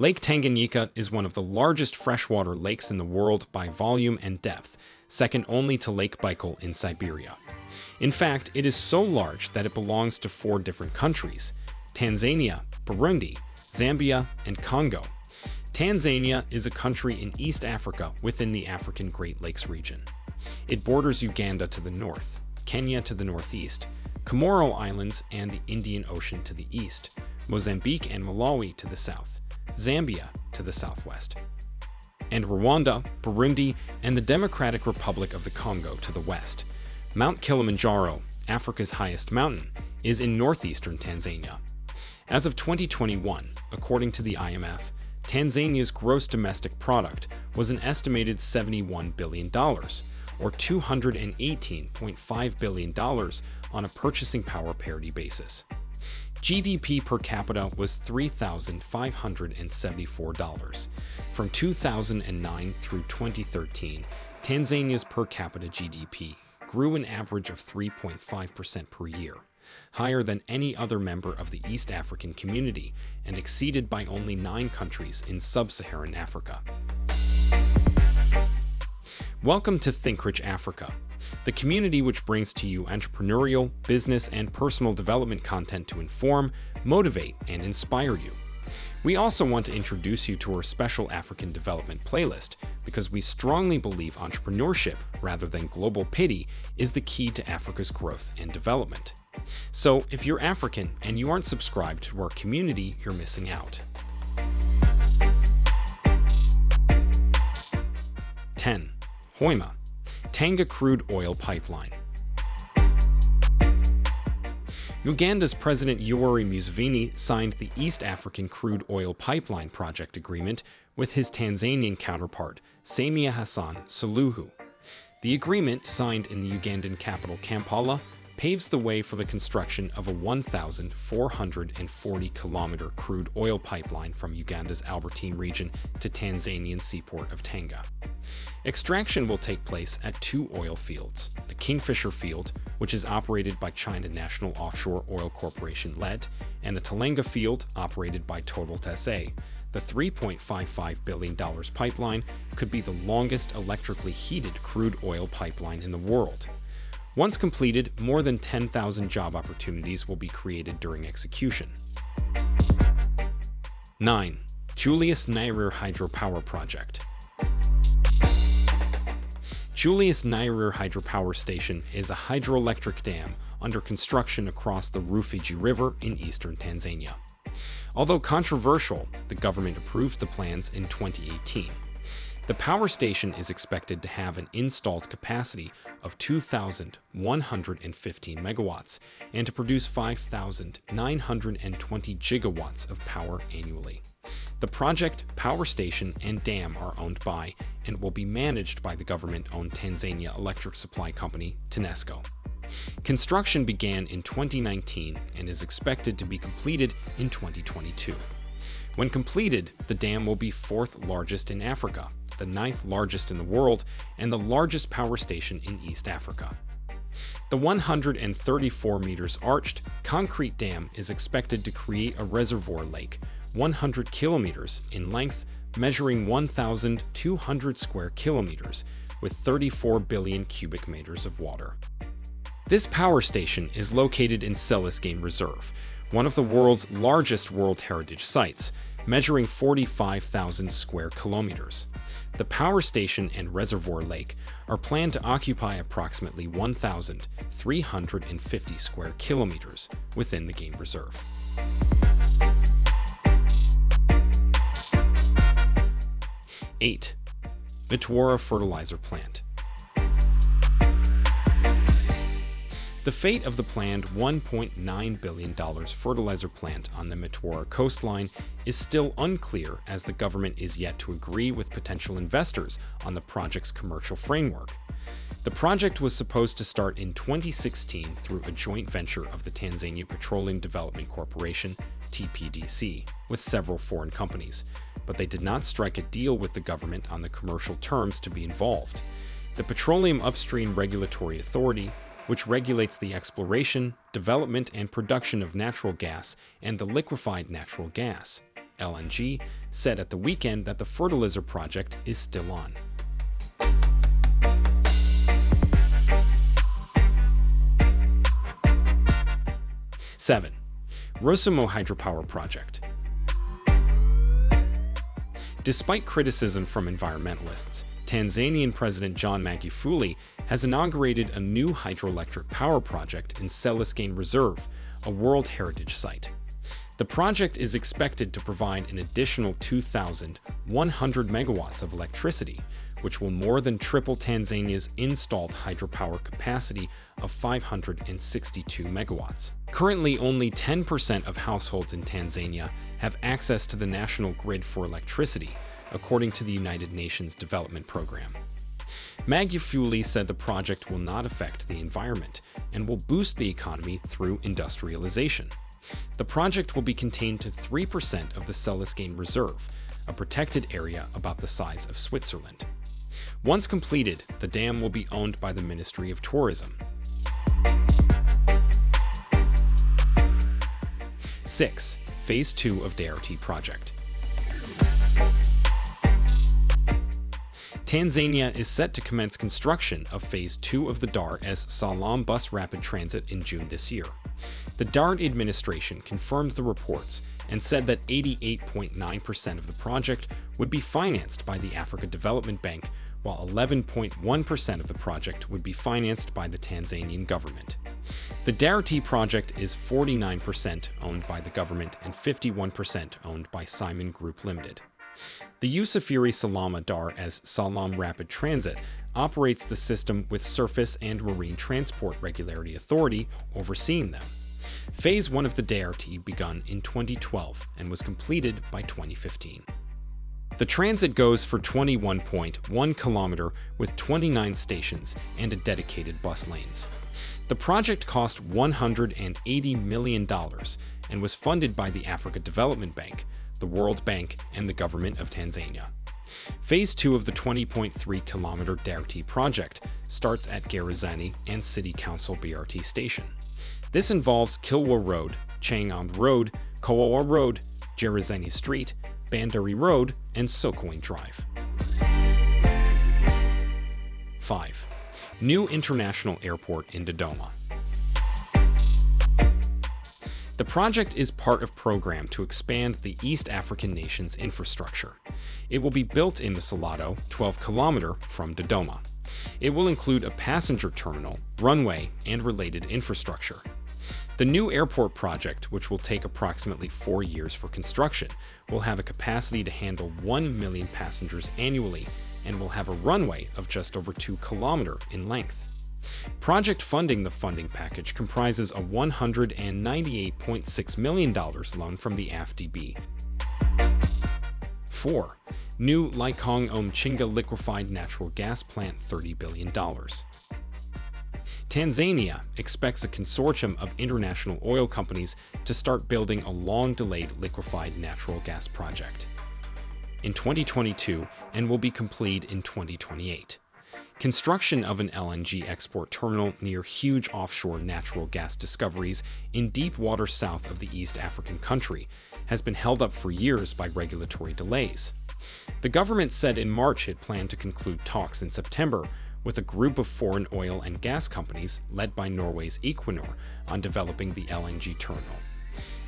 Lake Tanganyika is one of the largest freshwater lakes in the world by volume and depth, second only to Lake Baikal in Siberia. In fact, it is so large that it belongs to four different countries Tanzania, Burundi, Zambia, and Congo. Tanzania is a country in East Africa within the African Great Lakes region. It borders Uganda to the north, Kenya to the northeast, Comoro Islands and the Indian Ocean to the east, Mozambique and Malawi to the south, Zambia to the southwest, and Rwanda, Burundi, and the Democratic Republic of the Congo to the west. Mount Kilimanjaro, Africa's highest mountain, is in northeastern Tanzania. As of 2021, according to the IMF, Tanzania's gross domestic product was an estimated $71 billion, or $218.5 billion on a purchasing power parity basis. GDP per capita was $3,574. From 2009 through 2013, Tanzania's per capita GDP grew an average of 3.5% per year, higher than any other member of the East African community and exceeded by only nine countries in sub-Saharan Africa. Welcome to Think Rich Africa, the community which brings to you entrepreneurial, business, and personal development content to inform, motivate, and inspire you. We also want to introduce you to our special African development playlist because we strongly believe entrepreneurship, rather than global pity, is the key to Africa's growth and development. So if you're African and you aren't subscribed to our community, you're missing out. 10. Hoima, Tanga Crude Oil Pipeline. Uganda's President Yoweri Museveni signed the East African Crude Oil Pipeline Project Agreement with his Tanzanian counterpart, Samia Hassan Suluhu. The agreement, signed in the Ugandan capital Kampala, paves the way for the construction of a 1,440 kilometer crude oil pipeline from Uganda's Albertine region to Tanzanian seaport of Tanga. Extraction will take place at two oil fields, the Kingfisher Field, which is operated by China National Offshore Oil Corporation LED, and the Tilenga Field, operated by Total SA. The $3.55 billion pipeline could be the longest electrically heated crude oil pipeline in the world. Once completed, more than 10,000 job opportunities will be created during execution. 9. Julius Nyerere Hydropower Project Julius Nyerere Hydropower Station is a hydroelectric dam under construction across the Rufiji River in eastern Tanzania. Although controversial, the government approved the plans in 2018. The power station is expected to have an installed capacity of 2,115 megawatts and to produce 5,920 gigawatts of power annually. The project, power station, and dam are owned by and will be managed by the government-owned Tanzania Electric Supply Company, TANESCO. Construction began in 2019 and is expected to be completed in 2022. When completed, the dam will be fourth largest in Africa the ninth largest in the world and the largest power station in East Africa. The 134 meters arched concrete dam is expected to create a reservoir lake 100 kilometers in length, measuring 1,200 square kilometers with 34 billion cubic meters of water. This power station is located in Selous Game Reserve, one of the world's largest World Heritage sites, measuring 45,000 square kilometers. The power station and reservoir lake are planned to occupy approximately 1,350 square kilometers within the game reserve. Eight, Mtwara Fertilizer Plant. The fate of the planned $1.9 billion fertilizer plant on the Mtwara coastline is still unclear as the government is yet to agree with potential investors on the project's commercial framework. The project was supposed to start in 2016 through a joint venture of the Tanzania Petroleum Development Corporation, TPDC, with several foreign companies, but they did not strike a deal with the government on the commercial terms to be involved. The Petroleum Upstream Regulatory Authority which regulates the exploration, development, and production of natural gas and the liquefied natural gas. LNG said at the weekend that the fertilizer project is still on. Seven, Rusumo Hydropower Project. Despite criticism from environmentalists, Tanzanian President John Magufuli has inaugurated a new hydroelectric power project in Celestine Reserve, a World Heritage Site. The project is expected to provide an additional 2,100 megawatts of electricity, which will more than triple Tanzania's installed hydropower capacity of 562 megawatts. Currently, only 10% of households in Tanzania have access to the national grid for electricity, according to the United Nations Development Program. Magufuli said the project will not affect the environment and will boost the economy through industrialization. The project will be contained to 3% of the Celestine Reserve, a protected area about the size of Switzerland. Once completed, the dam will be owned by the Ministry of Tourism. 6. Phase 2 of DART project. Tanzania is set to commence construction of Phase 2 of the Dar es Salaam Bus Rapid Transit in June this year. The DART administration confirmed the reports and said that 88.9% of the project would be financed by the Africa Development Bank, while 11.1% of the project would be financed by the Tanzanian government. The DART project is 49% owned by the government and 51% owned by Simon Group Limited. The Usafiri Salama Dar es Salaam Rapid Transit operates the system with Surface and Marine Transport Regularity Authority overseeing them. Phase 1 of the DART begun in 2012 and was completed by 2015. The transit goes for 21.1 kilometer with 29 stations and a dedicated bus lanes. The project cost $180 million and was funded by the Africa Development Bank, the World Bank, and the government of Tanzania. Phase 2 of the 20.3 kilometer DART project starts at Gerezani and City Council BRT station. This involves Kilwa Road, Chang'ombe Road, Kawawa Road, Gerezani Street, Bandari Road, and Sokoine Drive. 5. New International Airport in Dodoma. The project is part of program to expand the East African nation's infrastructure. It will be built in Msalato, 12 kilometer from Dodoma. It will include a passenger terminal, runway, and related infrastructure. The new airport project, which will take approximately four years for construction, will have a capacity to handle 1 million passengers annually and will have a runway of just over 2 km in length. Project funding the funding package comprises a $198.6 million loan from the AFDB. 4. New Likong'o-Mchinga liquefied natural gas plant $30 billion. Tanzania expects a consortium of international oil companies to start building a long-delayed liquefied natural gas project in 2022 and will be completed in 2028. Construction of an LNG export terminal near huge offshore natural gas discoveries in deep water south of the East African country has been held up for years by regulatory delays. The government said in March it planned to conclude talks in September with a group of foreign oil and gas companies led by Norway's Equinor on developing the LNG terminal.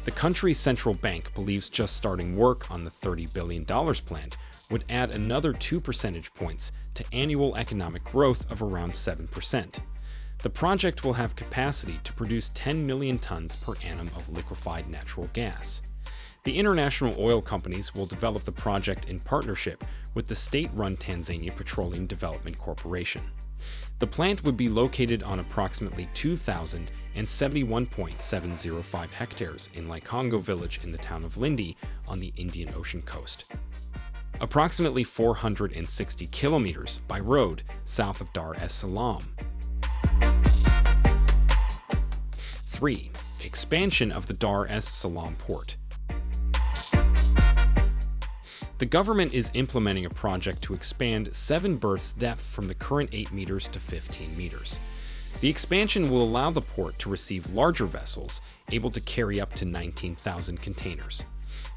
The country's central bank believes just starting work on the $30 billion plant would add another 2 percentage points to annual economic growth of around 7%. The project will have capacity to produce 10 million tons per annum of liquefied natural gas. The international oil companies will develop the project in partnership with the state-run Tanzania Petroleum Development Corporation. The plant would be located on approximately 2,071.705 hectares in Likongo village in the town of Lindi on the Indian Ocean coast approximately 460 kilometers by road south of Dar es Salaam. 3. Expansion of the Dar es Salaam port. The government is implementing a project to expand 7 berths depth from the current 8 meters to 15 meters. The expansion will allow the port to receive larger vessels, able to carry up to 19,000 containers.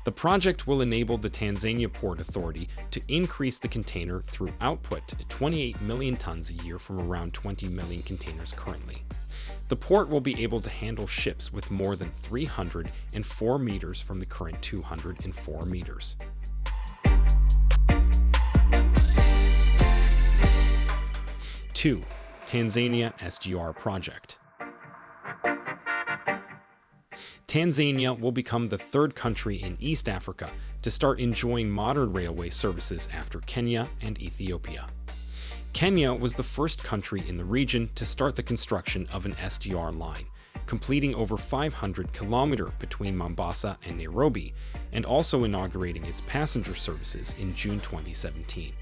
The project will enable the Tanzania Port Authority to increase the container through output to 28 million tons a year from around 20 million containers currently. The port will be able to handle ships with more than 304 meters from the current 204 meters. Two, Tanzania SGR Project. Tanzania will become the third country in East Africa to start enjoying modern railway services after Kenya and Ethiopia. Kenya was the first country in the region to start the construction of an SGR line, completing over 500 km between Mombasa and Nairobi, and also inaugurating its passenger services in June 2017.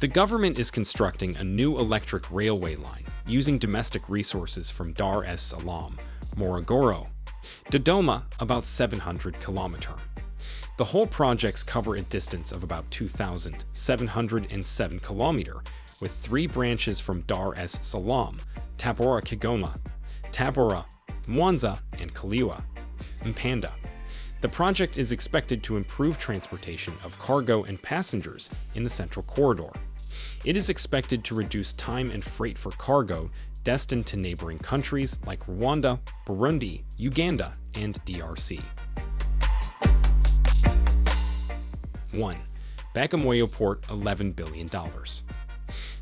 The government is constructing a new electric railway line using domestic resources from Dar es Salaam, Morogoro, Dodoma about 700 kilometer. The whole projects cover a distance of about 2,707 kilometer, with three branches from Dar es Salaam, Tabora Kigoma, Tabora, Mwanza, and Kaliua, Mpanda. The project is expected to improve transportation of cargo and passengers in the Central Corridor. It is expected to reduce time and freight for cargo destined to neighboring countries like Rwanda, Burundi, Uganda, and DRC. 1. Bagamoyo Port $11 billion.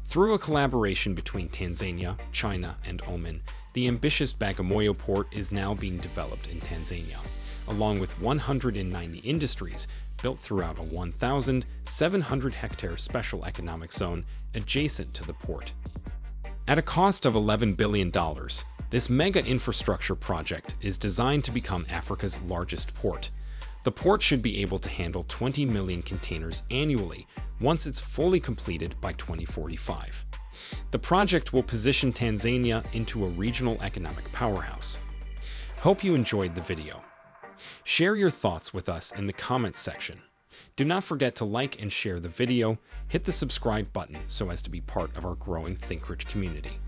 Through a collaboration between Tanzania, China, and Oman, the ambitious Bagamoyo port is now being developed in Tanzania, along with 190 industries built throughout a 1,700 hectare special economic zone adjacent to the port. At a cost of $11 billion, this mega infrastructure project is designed to become Africa's largest port. The port should be able to handle 20 million containers annually once it's fully completed by 2045. The project will position Tanzania into a regional economic powerhouse. Hope you enjoyed the video. Share your thoughts with us in the comments section. Do not forget to like and share the video, hit the subscribe button so as to be part of our growing ThinkRich community.